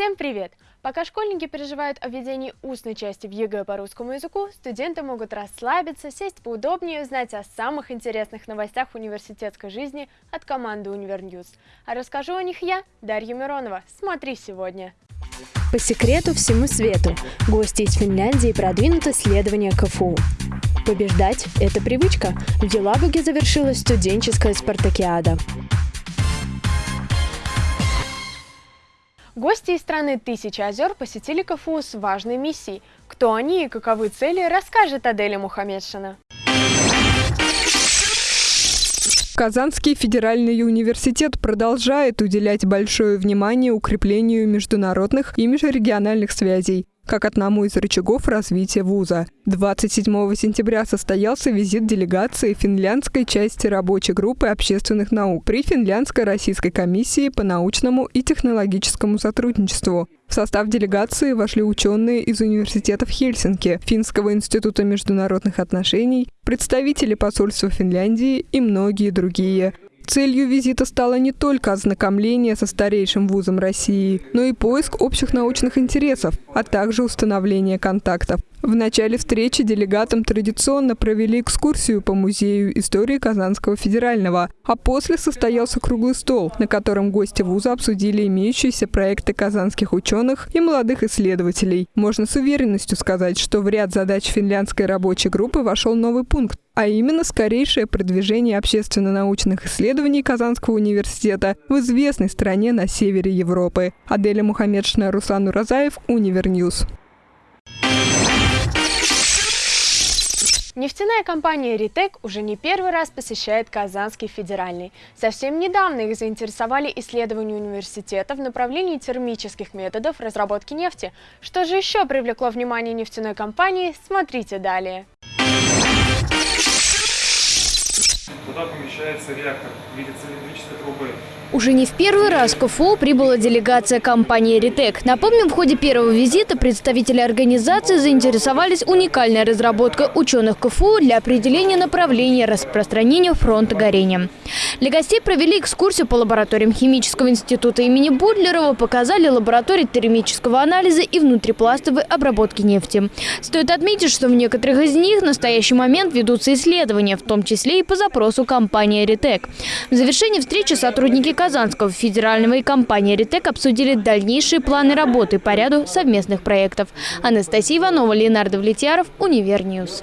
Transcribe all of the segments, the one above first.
Всем привет! Пока школьники переживают о введении устной части в ЕГЭ по русскому языку, студенты могут расслабиться, сесть поудобнее и узнать о самых интересных новостях университетской жизни от команды Univer News. А расскажу о них я, Дарья Миронова. Смотри сегодня! По секрету всему свету. Гости из Финляндии продвинут исследования КФУ. Побеждать – это привычка. В Елабуге завершилась студенческая спартакиада. Гости из страны Тысячи озер посетили КФУ с важной миссией. Кто они и каковы цели, расскажет Аделя Мухаммедшина. Казанский федеральный университет продолжает уделять большое внимание укреплению международных и межрегиональных связей как одному из рычагов развития вуза. 27 сентября состоялся визит делегации финляндской части рабочей группы общественных наук при Финляндско-Российской комиссии по научному и технологическому сотрудничеству. В состав делегации вошли ученые из университетов Хельсинки, Финского института международных отношений, представители посольства Финляндии и многие другие. Целью визита стало не только ознакомление со старейшим вузом России, но и поиск общих научных интересов, а также установление контактов. В начале встречи делегатам традиционно провели экскурсию по музею истории Казанского федерального, а после состоялся круглый стол, на котором гости вуза обсудили имеющиеся проекты казанских ученых и молодых исследователей. Можно с уверенностью сказать, что в ряд задач финляндской рабочей группы вошел новый пункт, а именно скорейшее продвижение общественно-научных исследований Казанского университета в известной стране на севере Европы. Аделя Мухаммедшина, Руслан Уразаев, Univer News. Нефтяная компания «Ритек» уже не первый раз посещает Казанский федеральный. Совсем недавно их заинтересовали исследования университета в направлении термических методов разработки нефти. Что же еще привлекло внимание нефтяной компании, смотрите далее. Куда помещается реактор в виде цилиндрической трубы уже не в первый раз в КФУ прибыла делегация компании «Ритек». Напомним, в ходе первого визита представители организации заинтересовались уникальной разработкой ученых КФУ для определения направления распространения фронта горения. Для гостей провели экскурсию по лабораториям Химического института имени Бутлерова, показали лаборатории термического анализа и внутрипластовой обработки нефти. Стоит отметить, что в некоторых из них в настоящий момент ведутся исследования, в том числе и по запросу компании «Ритек». В завершении встречи сотрудники Казанского федерального и компании «Ритек» обсудили дальнейшие планы работы по ряду совместных проектов. Анастасия Иванова, Ленар Давлетьяров, Univer News.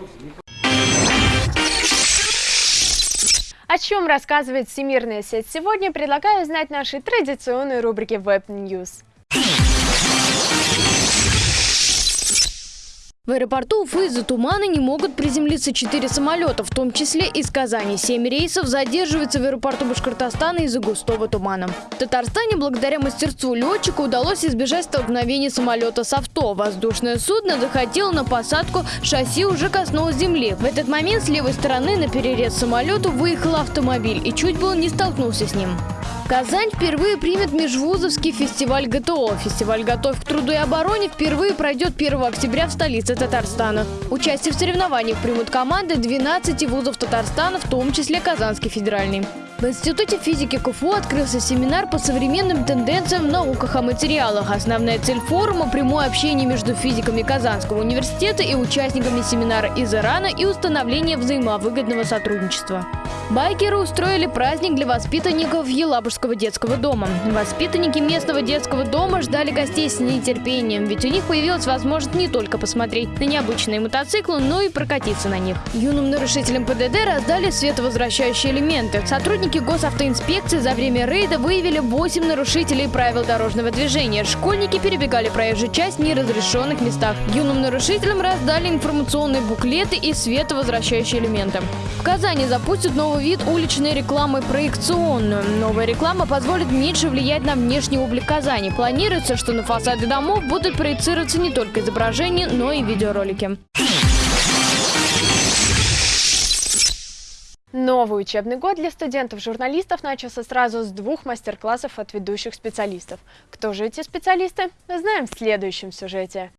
О чем рассказывает Всемирная сеть сегодня, предлагаю знать нашей традиционной рубрике Web News. В аэропорту Уфы из-за тумана не могут приземлиться четыре самолета, в том числе из Казани. Семь рейсов задерживаются в аэропорту Башкортостана из-за густого тумана. В Татарстане благодаря мастерству летчика удалось избежать столкновения самолета с авто. Воздушное судно захотело на посадку, шасси уже коснулось земли. В этот момент с левой стороны на перерез самолету выехал автомобиль и чуть было не столкнулся с ним. Казань впервые примет межвузовский фестиваль ГТО. Фестиваль «Готовь к труду и обороне» впервые пройдет 1 октября в столице Татарстана. Участие в соревнованиях примут команды 12 вузов Татарстана, в том числе Казанский федеральный. В Институте физики КФУ открылся семинар по современным тенденциям в науках о материалах. Основная цель форума – прямое общение между физиками Казанского университета и участниками семинара из Ирана и установление взаимовыгодного сотрудничества. Байкеры устроили праздник для воспитанников Елабужского детского дома. Воспитанники местного детского дома ждали гостей с нетерпением, ведь у них появилась возможность не только посмотреть на необычные мотоциклы, но и прокатиться на них. Юным нарушителям ПДД раздали световозвращающие элементы. Сотрудники госавтоинспекции за время рейда выявили 8 нарушителей правил дорожного движения. Школьники перебегали проезжую часть в неразрешенных местах. Юным нарушителям раздали информационные буклеты и световозвращающие элементы. В Казани запустят новый вид уличной рекламы проекционную. Новая реклама позволит меньше влиять на внешний облик Казани. Планируется, что на фасады домов будут проецироваться не только изображения, но и видеоролики. Новый учебный год для студентов-журналистов начался сразу с двух мастер-классов от ведущих специалистов. Кто же эти специалисты? Знаем в следующем сюжете.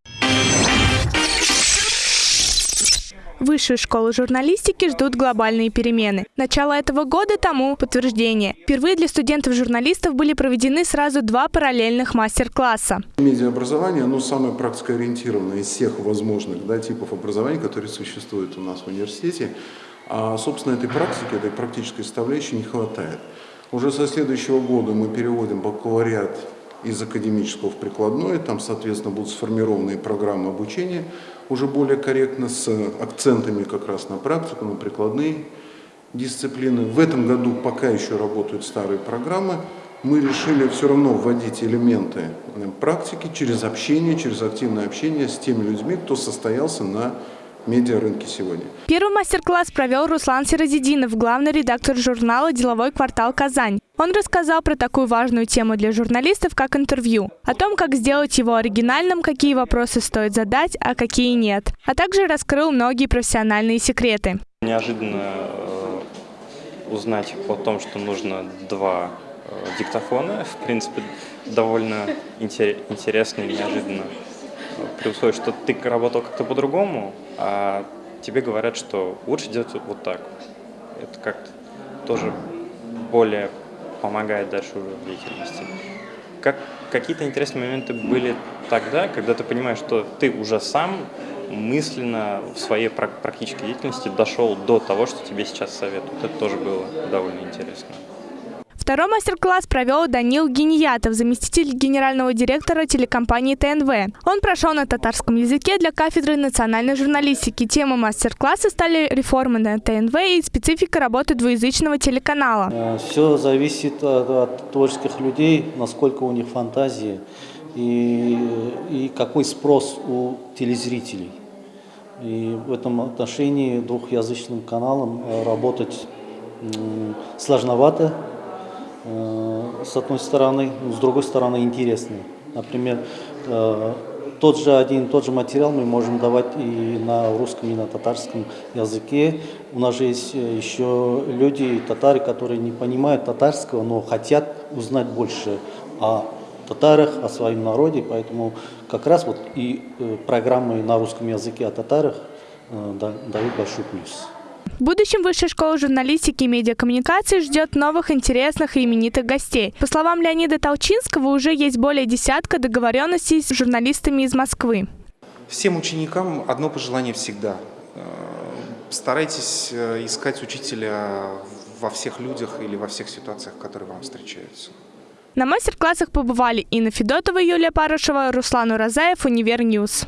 Высшую школу журналистики ждут глобальные перемены. Начало этого года тому подтверждение. Впервые для студентов-журналистов были проведены сразу два параллельных мастер-класса. Медиаобразование, оно самое практикоориентированное из всех возможных да, типов образования, которые существуют у нас в университете. А, собственно, этой практики, этой практической составляющей не хватает. Уже со следующего года мы переводим бакалавриат из академического в прикладное, там, соответственно, будут сформированы программы обучения уже более корректно, с акцентами как раз на практику, на прикладные дисциплины. В этом году пока еще работают старые программы, мы решили все равно вводить элементы практики через общение, через активное общение с теми людьми, кто состоялся на медиарынке сегодня. Первый мастер-класс провел Руслан Сиразидинов, главный редактор журнала «Деловой квартал Казань». Он рассказал про такую важную тему для журналистов, как интервью, о том, как сделать его оригинальным, какие вопросы стоит задать, а какие нет, а также раскрыл многие профессиональные секреты. Неожиданно э, узнать о том, что нужно два э, диктофона, в принципе, довольно интересно и неожиданно при условии, что ты работал как-то по-другому, а тебе говорят, что лучше делать вот так. Это как-то тоже более помогает дальше уже в деятельности. Как, какие-то интересные моменты были тогда, когда ты понимаешь, что ты уже сам мысленно в своей практической деятельности дошел до того, что тебе сейчас советуют. Это тоже было довольно интересно. Второй мастер-класс провел Данил Гениятов, заместитель генерального директора телекомпании ТНВ. Он прошел на татарском языке для кафедры национальной журналистики. Тема мастер-класса стали реформы на ТНВ и специфика работы двуязычного телеканала. Э, Все зависит от, от творческих людей, насколько у них фантазии и, и какой спрос у телезрителей. И в этом отношении двухязычным каналом э, работать сложновато, с одной стороны, с другой стороны интересные. Например, э, тот же один, тот же материал мы можем давать и на русском, и на татарском языке. У нас же есть э, еще люди, татары, которые не понимают татарского, но хотят узнать больше о татарах, о своем народе, поэтому как раз вот и программы на русском языке о татарах дают большой плюс. В будущем Высшая школа журналистики и медиакоммуникации ждет новых интересных и именитых гостей. По словам Леонида Толчинского, уже есть более десятка договоренностей с журналистами из Москвы. Всем ученикам одно пожелание всегда. Э, старайтесь э, искать учителя во всех людях или во всех ситуациях, которые вам встречаются. На мастер-классах побывали Инна Федотова, Юлия Парышева, Руслан Уразаев, Univer News.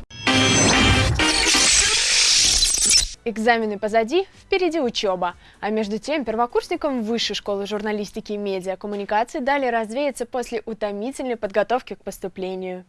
Экзамены позади, впереди учеба. А между тем, первокурсникам Высшей школы журналистики и медиакоммуникации дали развеяться после утомительной подготовки к поступлению.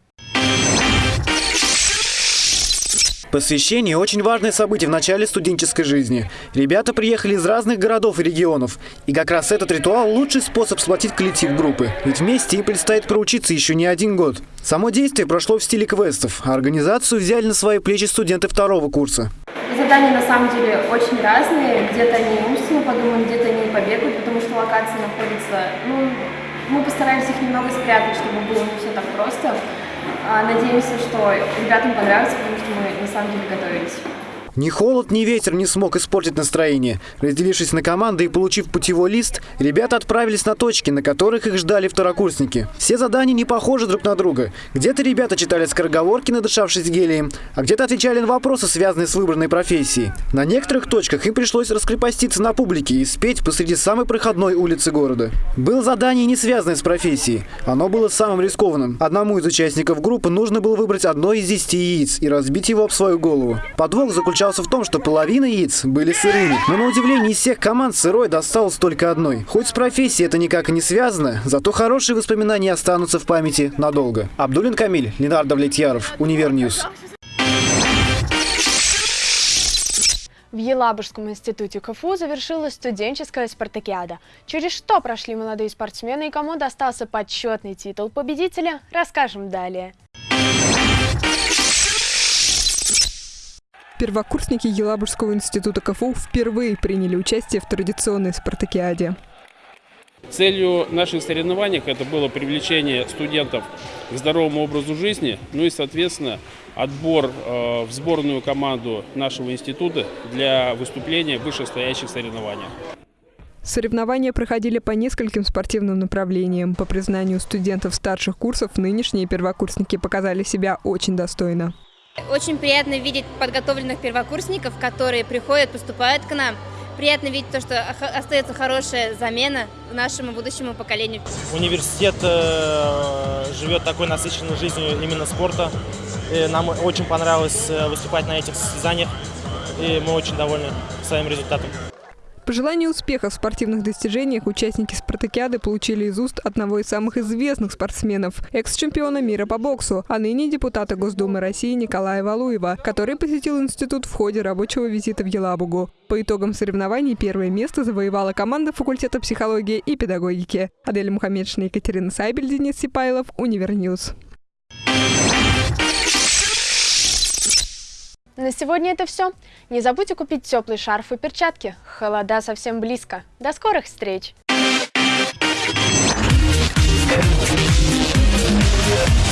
Посвящение – очень важное событие в начале студенческой жизни. Ребята приехали из разных городов и регионов. И как раз этот ритуал – лучший способ сплотить коллектив группы. Ведь вместе им предстоит проучиться еще не один год. Само действие прошло в стиле квестов, а организацию взяли на свои плечи студенты второго курса. Задания на самом деле очень разные. Где-то они умственно подумают, где-то они побегают, потому что локации находятся... Ну, мы постараемся их немного спрятать, чтобы было не все так просто. А, надеемся, что ребятам понравится, потому что мы на самом деле готовились. Ни холод, ни ветер не смог испортить настроение. Разделившись на команды и получив путевой лист, ребята отправились на точки, на которых их ждали второкурсники. Все задания не похожи друг на друга. Где-то ребята читали скороговорки, надышавшись гелием, а где-то отвечали на вопросы, связанные с выбранной профессией. На некоторых точках им пришлось раскрепоститься на публике и спеть посреди самой проходной улицы города. Было задание, не связанное с профессией. Оно было самым рискованным. Одному из участников группы нужно было выбрать одно из десяти яиц и разбить его об свою голову. Подвох заключался заключался в том, что половина яиц были сырыми. Но на удивление из всех команд сырой досталось только одной. Хоть с профессией это никак и не связано, зато хорошие воспоминания останутся в памяти надолго. Абдулин Камиль, Ленар Давлетьяров, Univer News. В Елабужском институте КФУ завершилась студенческая спартакиада. Через что прошли молодые спортсмены и кому достался почетный титул победителя, расскажем далее. Первокурсники Елабужского института КФУ впервые приняли участие в традиционной спартакиаде. Целью наших соревнований это было привлечение студентов к здоровому образу жизни, ну и, соответственно, отбор э, в сборную команду нашего института для выступления в вышестоящих соревнованиях. Соревнования проходили по нескольким спортивным направлениям. По признанию студентов старших курсов, нынешние первокурсники показали себя очень достойно. Очень приятно видеть подготовленных первокурсников, которые приходят, поступают к нам. Приятно видеть то, что остается хорошая замена нашему будущему поколению. Университет э, живет такой насыщенной жизнью именно спорта. И нам очень понравилось э, выступать на этих состязаниях, и мы очень довольны своим результатом. Пожелания успеха в спортивных достижениях участники спартакиады получили из уст одного из самых известных спортсменов, экс-чемпиона мира по боксу, а ныне депутата Госдумы России Николая Валуева, который посетил институт в ходе рабочего визита в Елабугу. По итогам соревнований первое место завоевала команда факультета психологии и педагогики. Адель Мухаммедшина, Екатерина Сайбель, Денис Сипайлов, Univer News. На сегодня это все. Не забудьте купить теплый шарф и перчатки. Холода совсем близко. До скорых встреч! Yeah.